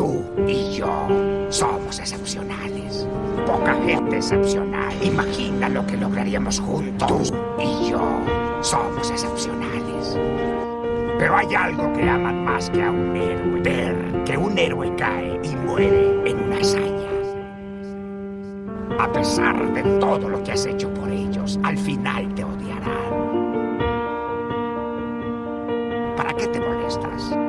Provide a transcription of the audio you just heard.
Tú y yo somos excepcionales. Poca gente excepcional. Imagina lo que lograríamos juntos. Tú y yo somos excepcionales. Pero hay algo que aman más que a un héroe. Ver que un héroe cae y muere en una hazaña. A pesar de todo lo que has hecho por ellos, al final te odiarán. ¿Para qué te molestas?